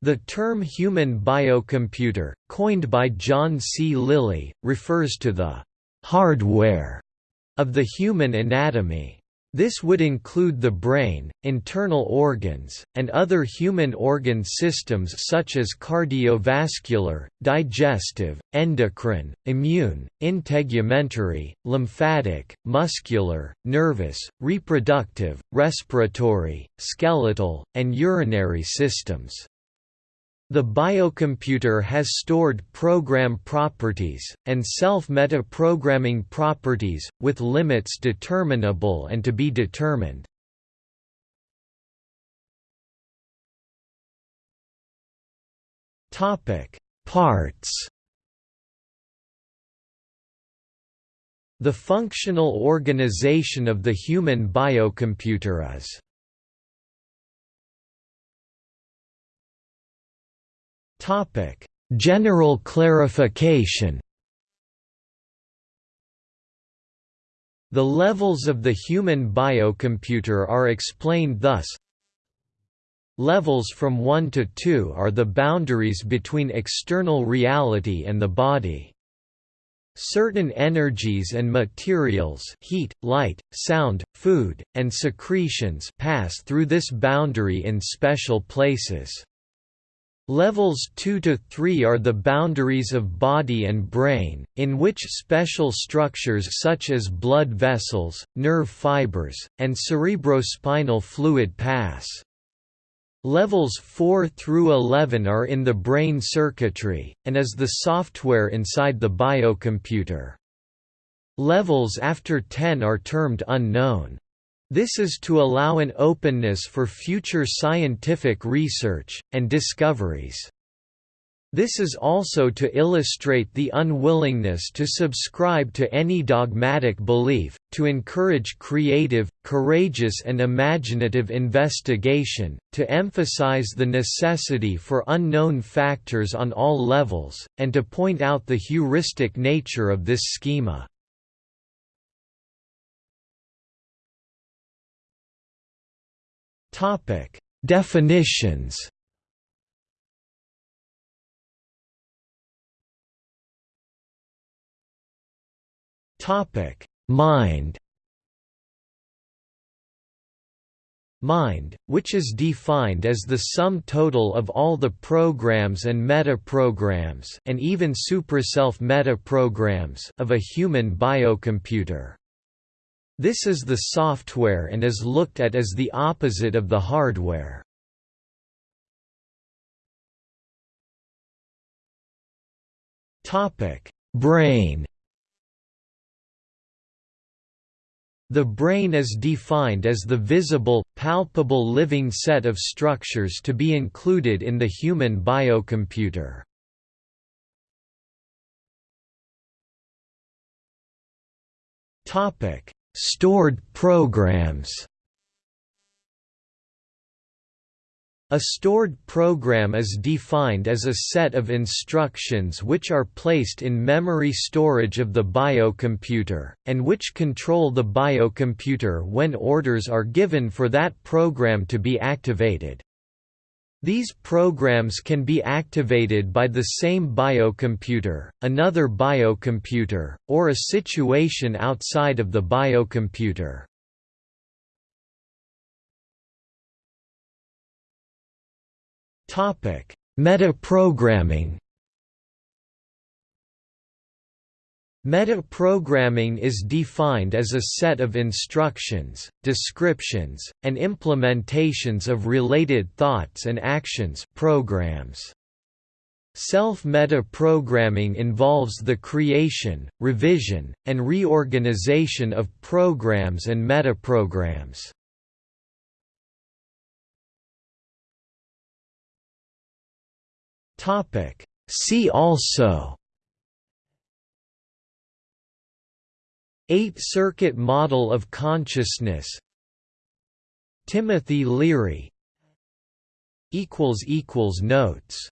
The term human biocomputer, coined by John C. Lilly, refers to the «hardware» of the human anatomy. This would include the brain, internal organs, and other human organ systems such as cardiovascular, digestive, endocrine, immune, integumentary, lymphatic, muscular, nervous, reproductive, respiratory, skeletal, and urinary systems. The biocomputer has stored program properties, and self-metaprogramming properties, with limits determinable and to be determined. Parts The functional organization of the human biocomputer is Topic: General clarification. The levels of the human biocomputer are explained thus Levels from 1 to 2 are the boundaries between external reality and the body. Certain energies and materials heat, light, sound, food, and secretions pass through this boundary in special places. Levels 2 to 3 are the boundaries of body and brain, in which special structures such as blood vessels, nerve fibers, and cerebrospinal fluid pass. Levels 4 through 11 are in the brain circuitry, and is the software inside the biocomputer. Levels after 10 are termed unknown. This is to allow an openness for future scientific research, and discoveries. This is also to illustrate the unwillingness to subscribe to any dogmatic belief, to encourage creative, courageous and imaginative investigation, to emphasize the necessity for unknown factors on all levels, and to point out the heuristic nature of this schema. Topic: Definitions. Topic: Mind. Mind, which is defined as the sum total of all the programs and metaprograms and even supraself metaprograms of a human biocomputer. This is the software and is looked at as the opposite of the hardware. Brain The brain is defined as the visible, palpable living set of structures to be included in the human biocomputer. Topic: Stored programs A stored program is defined as a set of instructions which are placed in memory storage of the biocomputer, and which control the biocomputer when orders are given for that program to be activated. These programs can be activated by the same biocomputer, another biocomputer, or a situation outside of the biocomputer. Metaprogramming Metaprogramming is defined as a set of instructions, descriptions, and implementations of related thoughts and actions programs. Self-metaprogramming involves the creation, revision, and reorganization of programs and metaprograms. See also Eight-circuit model of consciousness. Timothy Leary. Notes